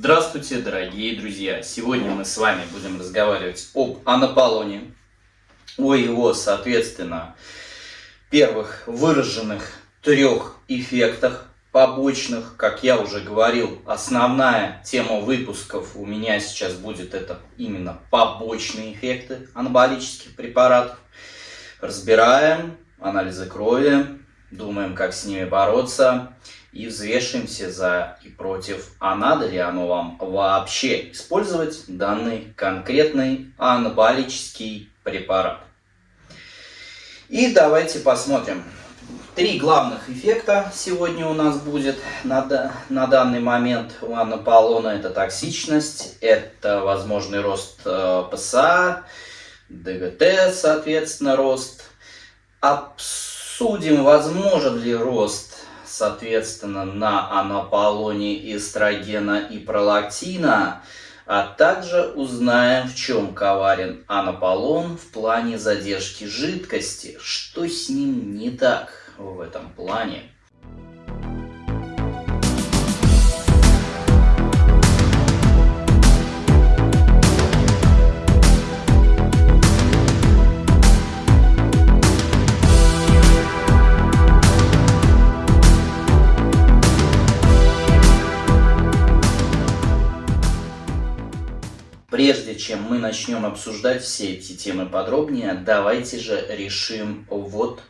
Здравствуйте, дорогие друзья! Сегодня мы с вами будем разговаривать об анаполоне, о его, соответственно, первых выраженных трех эффектах побочных. Как я уже говорил, основная тема выпусков у меня сейчас будет это именно побочные эффекты анаболических препаратов. Разбираем анализы крови, думаем, как с ними бороться и взвешиваемся за и против, а надо ли оно вам вообще использовать данный конкретный анаболический препарат. И давайте посмотрим. Три главных эффекта сегодня у нас будет на, на данный момент у анаполона. Это токсичность, это возможный рост э, ПСА, ДГТ, соответственно, рост. Обсудим, возможен ли рост соответственно, на анаполоне эстрогена и пролактина, а также узнаем, в чем коварен анаполон в плане задержки жидкости, что с ним не так в этом плане. Прежде чем мы начнем обсуждать все эти темы подробнее, давайте же решим вот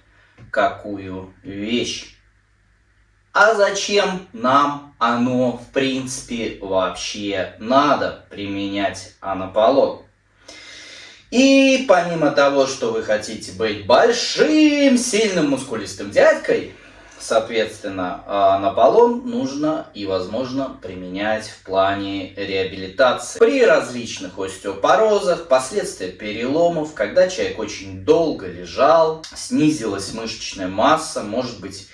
какую вещь. А зачем нам оно в принципе вообще надо применять анаполон? И помимо того, что вы хотите быть большим, сильным, мускулистым дядькой, Соответственно, а, наполон нужно и возможно применять в плане реабилитации. При различных остеопорозах, последствия переломов, когда человек очень долго лежал, снизилась мышечная масса, может быть,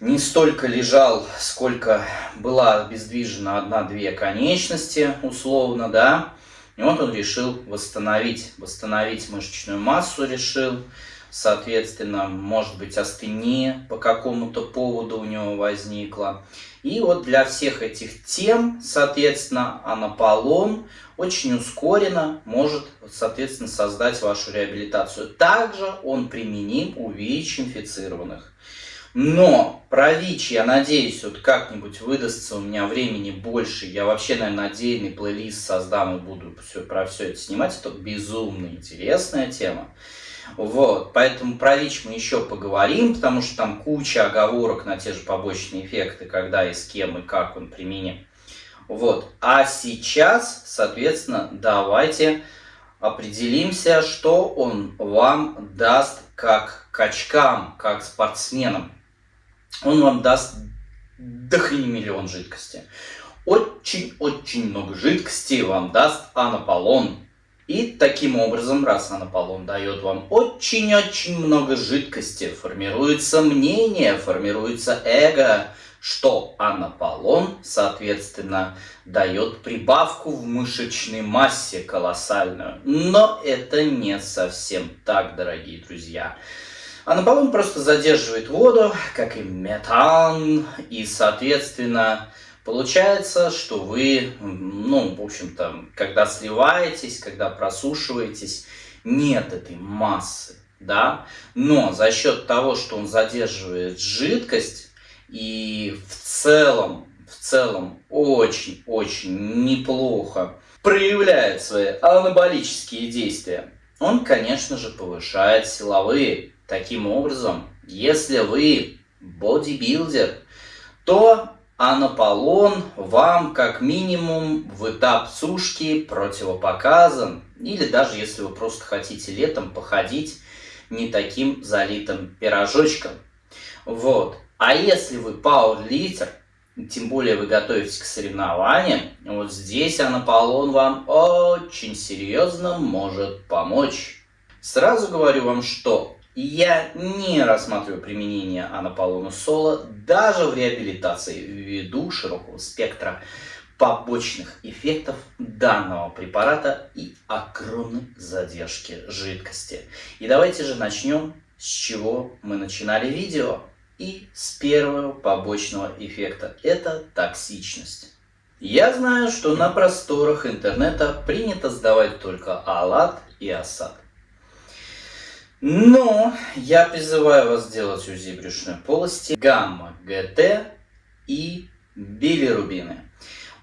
не столько лежал, сколько была обездвижена одна-две конечности, условно, да, и вот он решил восстановить, восстановить мышечную массу решил, соответственно, может быть, астения по какому-то поводу у него возникла. И вот для всех этих тем, соответственно, анаполон очень ускоренно может, соответственно, создать вашу реабилитацию. Также он применим у ВИЧ-инфицированных. Но про ВИЧ, я надеюсь, вот как-нибудь выдастся у меня времени больше. Я вообще, наверное, отдельный плейлист создам и буду все, про все это снимать. Это безумно интересная тема. Вот, поэтому про ВИЧ мы еще поговорим, потому что там куча оговорок на те же побочные эффекты, когда и с кем, и как он применим. Вот, а сейчас, соответственно, давайте определимся, что он вам даст как качкам, как спортсменам. Он вам даст дохрени миллион жидкости. Очень-очень много жидкости вам даст анаполон. И таким образом, раз анаполон дает вам очень-очень много жидкости, формируется мнение, формируется эго, что анаполон, соответственно, дает прибавку в мышечной массе колоссальную. Но это не совсем так, дорогие друзья. Анаполон просто задерживает воду, как и метан, и, соответственно, Получается, что вы, ну, в общем-то, когда сливаетесь, когда просушиваетесь, нет этой массы, да, но за счет того, что он задерживает жидкость и в целом, в целом очень-очень неплохо проявляет свои анаболические действия, он, конечно же, повышает силовые. Таким образом, если вы бодибилдер, то анаполон вам как минимум в этап сушки противопоказан. Или даже если вы просто хотите летом походить не таким залитым пирожочком. Вот. А если вы пауэрлитер, тем более вы готовитесь к соревнованиям, вот здесь анаполон вам очень серьезно может помочь. Сразу говорю вам, что я не рассматриваю применение анаполона соло даже в реабилитации ввиду широкого спектра побочных эффектов данного препарата и огромной задержки жидкости. И давайте же начнем с чего мы начинали видео. И с первого побочного эффекта – это токсичность. Я знаю, что на просторах интернета принято сдавать только АЛАТ и АСАД. Но я призываю вас сделать УЗИ брюшной полости гамма-ГТ и билирубины.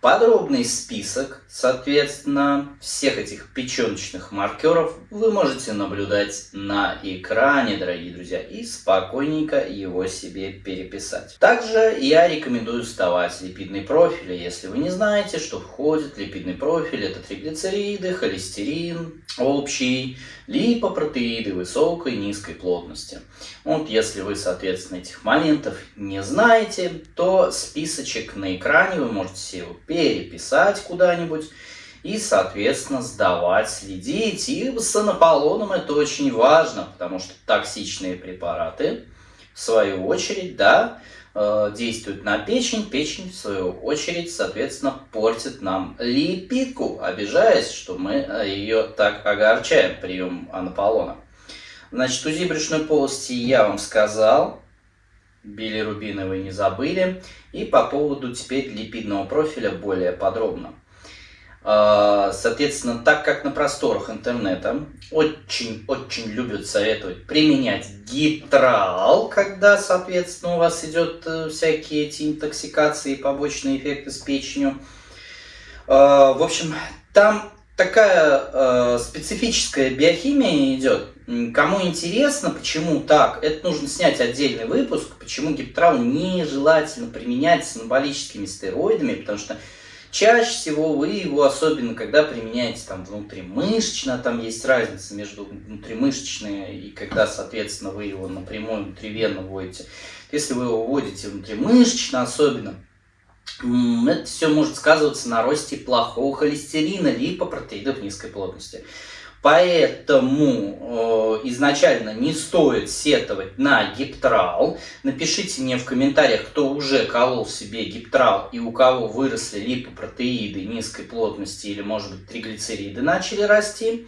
Подробный список, соответственно, всех этих печеночных маркеров вы можете наблюдать на экране, дорогие друзья, и спокойненько его себе переписать. Также я рекомендую вставать липидный профиль. Если вы не знаете, что входит липидный профиль, это триглицериды, холестерин, общий, липопротеиды высокой и низкой плотности. Вот если вы, соответственно, этих моментов не знаете, то списочек на экране вы можете его переписать куда-нибудь и, соответственно, сдавать, следить. И с анаполоном это очень важно, потому что токсичные препараты, в свою очередь, да, э, действуют на печень, печень, в свою очередь, соответственно, портит нам липидку, обижаясь, что мы э, ее так огорчаем прием анаполона. Значит, УЗИ брюшной полости я вам сказал, билирубиновый не забыли. И по поводу теперь липидного профиля более подробно. А, соответственно, так как на просторах интернета очень-очень любят советовать применять гитрал, когда, соответственно, у вас идет э, всякие эти интоксикации и побочные эффекты с печенью. А, в общем, там такая э, специфическая биохимия идет. Кому интересно, почему так, это нужно снять отдельный выпуск, почему гиптрал нежелательно применять с анаболическими стероидами, потому что чаще всего вы его, особенно когда применяете там внутримышечно, там есть разница между внутримышечной и когда, соответственно, вы его напрямую внутривенно вводите. Если вы его вводите внутримышечно особенно, это все может сказываться на росте плохого холестерина, липопротеидов низкой плотности. Поэтому э, изначально не стоит сетовать на гиптрал. Напишите мне в комментариях, кто уже колол себе гиптрал и у кого выросли липопротеиды низкой плотности или, может быть, триглицериды начали расти.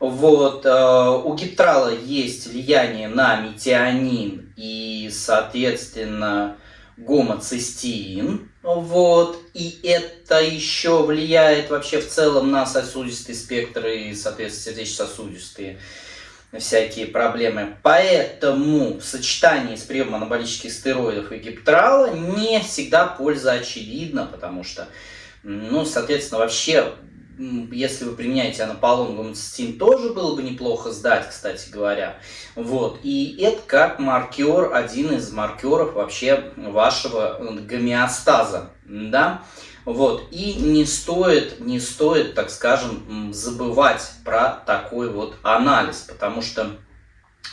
Вот, э, у гиптрала есть влияние на метионин и, соответственно, гомоцистеин. Вот. И это еще влияет вообще в целом на сосудистый спектр и, соответственно, сердечно-сосудистые всякие проблемы. Поэтому в сочетании с приемом анаболических стероидов и гиптрала не всегда польза очевидна, потому что, ну, соответственно, вообще если вы применяете анаполон гомоцистин, тоже было бы неплохо сдать, кстати говоря. Вот. И это как маркер, один из маркеров вообще вашего гомеостаза. Да? Вот. И не стоит, не стоит, так скажем, забывать про такой вот анализ, потому что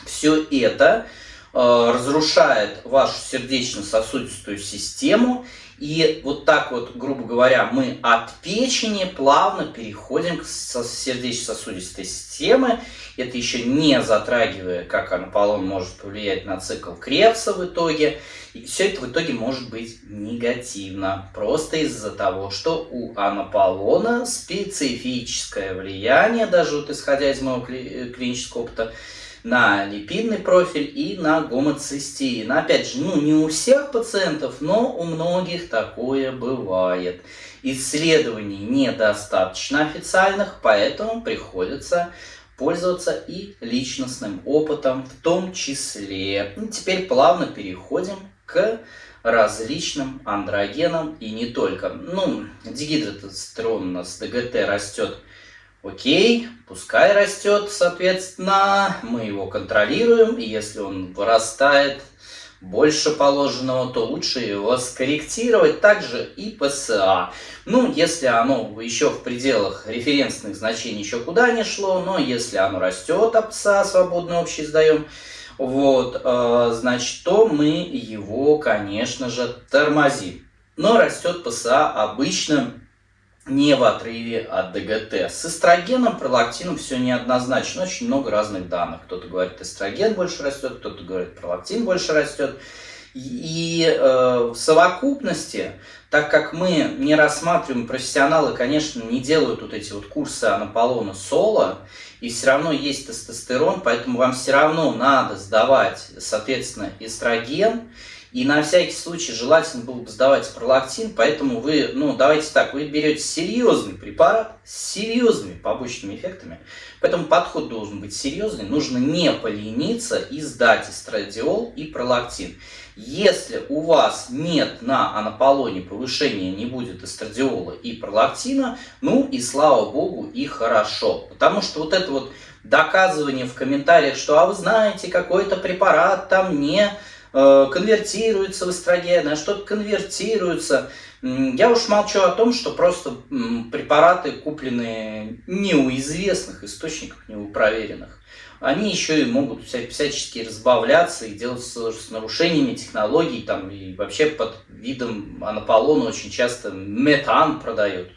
все это разрушает вашу сердечно-сосудистую систему и вот так вот, грубо говоря, мы от печени плавно переходим к сердечно-сосудистой системе. Это еще не затрагивая, как анаполон может повлиять на цикл Крепса в итоге. И все это в итоге может быть негативно. Просто из-за того, что у анаполона специфическое влияние, даже вот исходя из моего клинического опыта, на липидный профиль и на гомоцистеин. Опять же, ну не у всех пациентов, но у многих такое бывает. Исследований недостаточно официальных, поэтому приходится пользоваться и личностным опытом в том числе. Ну, теперь плавно переходим к различным андрогенам и не только. Ну, дигидротестерон у нас ДГТ растет Окей, пускай растет, соответственно, мы его контролируем, и если он вырастает больше положенного, то лучше его скорректировать. Также и ПСА. Ну, если оно еще в пределах референсных значений еще куда не шло, но если оно растет, а ПСА свободно общий сдаем, вот, э, значит, то мы его, конечно же, тормозим. Но растет ПСА обычно не в отрыве от ДГТ. С эстрогеном, пролактином все неоднозначно. Очень много разных данных. Кто-то говорит, эстроген больше растет, кто-то говорит, пролактин больше растет. И э, в совокупности, так как мы не рассматриваем, профессионалы, конечно, не делают вот эти вот курсы анаполона соло, и все равно есть тестостерон, поэтому вам все равно надо сдавать, соответственно, эстроген, И на всякий случай желательно было бы сдавать пролактин, поэтому вы, ну давайте так, вы берете серьезный препарат с серьезными побочными эффектами, поэтому подход должен быть серьезный, нужно не полениться и сдать эстрадиол и пролактин. Если у вас нет на анаполоне повышения, не будет эстрадиола и пролактина, ну и слава богу, и хорошо. Потому что вот это вот доказывание в комментариях, что а вы знаете, какой-то препарат там не конвертируется в эстроген, а что-то конвертируется. Я уж молчу о том, что просто препараты куплены не у известных источников, не у проверенных они еще и могут всячески разбавляться и делать с, нарушениями технологий, там, и вообще под видом анаполона очень часто метан продают.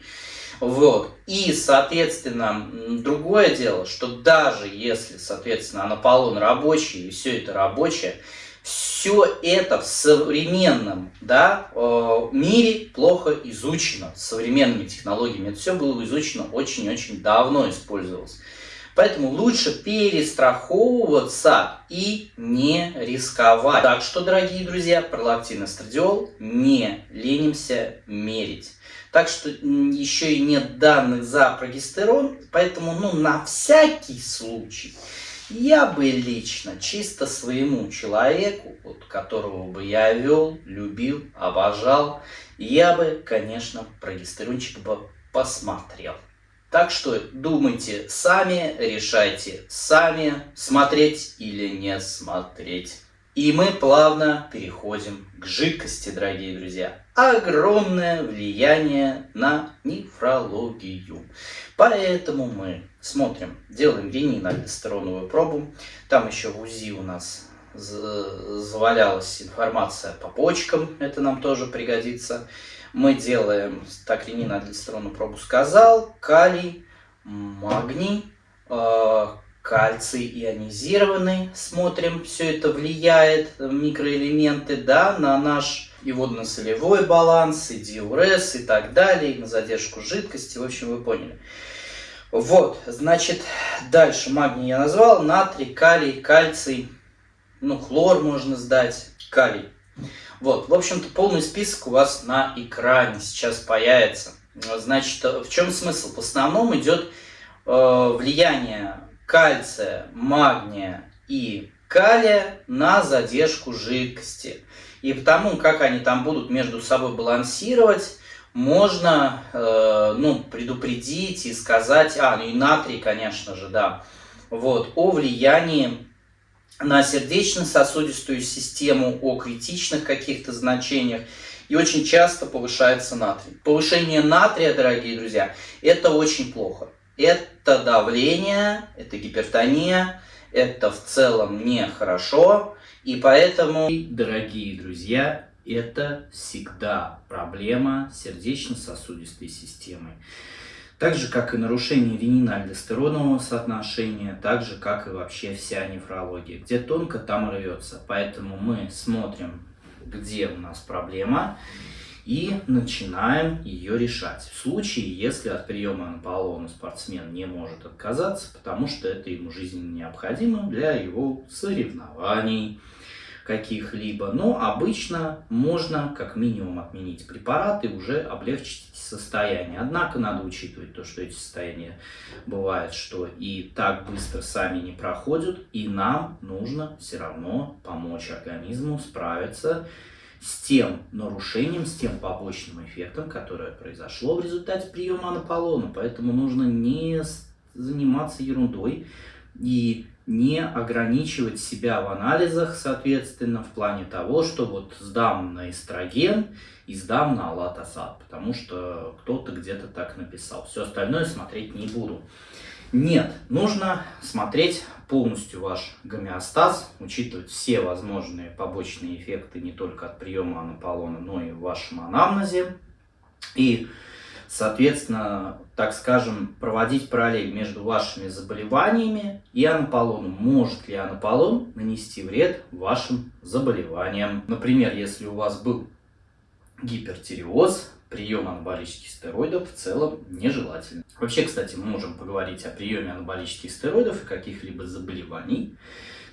Вот. И, соответственно, другое дело, что даже если, соответственно, анаполон рабочий, и все это рабочее, все это в современном да, э, мире плохо изучено современными технологиями. Это все было изучено очень-очень давно, использовалось. Поэтому лучше перестраховываться и не рисковать. Так что, дорогие друзья, пролактин эстрадиол не ленимся мерить. Так что еще и нет данных за прогестерон, поэтому ну, на всякий случай я бы лично, чисто своему человеку, вот, которого бы я вел, любил, обожал, я бы, конечно, прогестерончик бы посмотрел. Так что думайте сами, решайте сами, смотреть или не смотреть. И мы плавно переходим к жидкости, дорогие друзья. Огромное влияние на нефрологию. Поэтому мы смотрим, делаем ренин-альдостероновую пробу. Там еще в УЗИ у нас завалялась информация по почкам, это нам тоже пригодится мы делаем стакринин, альдостерону пробу сказал, калий, магний, э, кальций ионизированный. Смотрим, все это влияет, микроэлементы, да, на наш и водно-солевой баланс, и диурез, и так далее, и на задержку жидкости. В общем, вы поняли. Вот, значит, дальше магний я назвал, натрий, калий, кальций, ну, хлор можно сдать, калий вот, в общем-то, полный список у вас на экране сейчас появится. Значит, в чем смысл? В основном идет э, влияние кальция, магния и калия на задержку жидкости. И потому, как они там будут между собой балансировать, можно э, ну, предупредить и сказать, а, ну и натрий, конечно же, да, вот, о влиянии на сердечно-сосудистую систему, о критичных каких-то значениях. И очень часто повышается натрий. Повышение натрия, дорогие друзья, это очень плохо. Это давление, это гипертония, это в целом нехорошо. И поэтому, дорогие друзья, это всегда проблема сердечно-сосудистой системы. Так же, как и нарушение ренина-альдостеронового соотношения, так же, как и вообще вся нефрология. Где тонко, там рвется. Поэтому мы смотрим, где у нас проблема, и начинаем ее решать. В случае, если от приема анаполона спортсмен не может отказаться, потому что это ему жизненно необходимо для его соревнований каких-либо. Но обычно можно как минимум отменить препарат и уже облегчить состояние. Однако надо учитывать то, что эти состояния бывают, что и так быстро сами не проходят, и нам нужно все равно помочь организму справиться с тем нарушением, с тем побочным эффектом, которое произошло в результате приема анаполона. Поэтому нужно не заниматься ерундой и не ограничивать себя в анализах, соответственно, в плане того, что вот сдам на эстроген и сдам на алатасад, потому что кто-то где-то так написал. Все остальное смотреть не буду. Нет, нужно смотреть полностью ваш гомеостаз, учитывать все возможные побочные эффекты не только от приема анаполона, но и в вашем анамнезе. И соответственно, так скажем, проводить параллель между вашими заболеваниями и анаполоном. Может ли анаполон нанести вред вашим заболеваниям? Например, если у вас был гипертиреоз, прием анаболических стероидов в целом нежелательно. Вообще, кстати, мы можем поговорить о приеме анаболических стероидов и каких-либо заболеваний,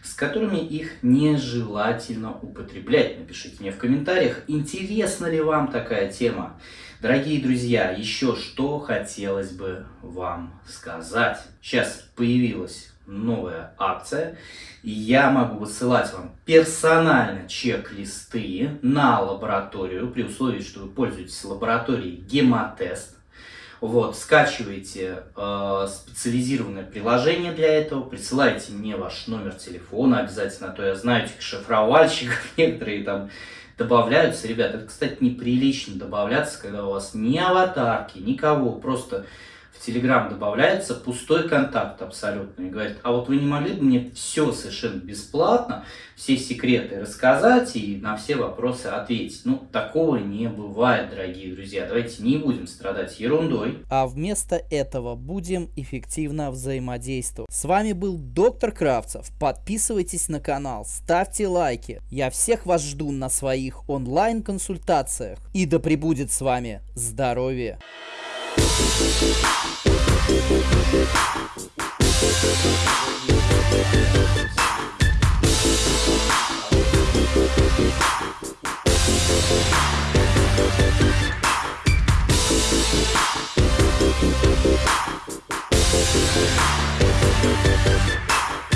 с которыми их нежелательно употреблять. Напишите мне в комментариях, интересна ли вам такая тема. Дорогие друзья, еще что хотелось бы вам сказать. Сейчас появилась новая акция. Я могу высылать вам персонально чек-листы на лабораторию, при условии, что вы пользуетесь лабораторией Гемотест. Вот, скачиваете э, специализированное приложение для этого, присылайте мне ваш номер телефона обязательно, а то я знаю этих шифровальщиков, некоторые там добавляются. Ребят, это, кстати, неприлично добавляться, когда у вас ни аватарки, никого, просто Телеграм добавляется пустой контакт абсолютно и говорит, а вот вы не могли бы мне все совершенно бесплатно, все секреты рассказать и на все вопросы ответить. Ну, такого не бывает, дорогие друзья. Давайте не будем страдать ерундой. А вместо этого будем эффективно взаимодействовать. С вами был доктор Кравцев. Подписывайтесь на канал, ставьте лайки. Я всех вас жду на своих онлайн-консультациях. И да пребудет с вами здоровье! Thank you.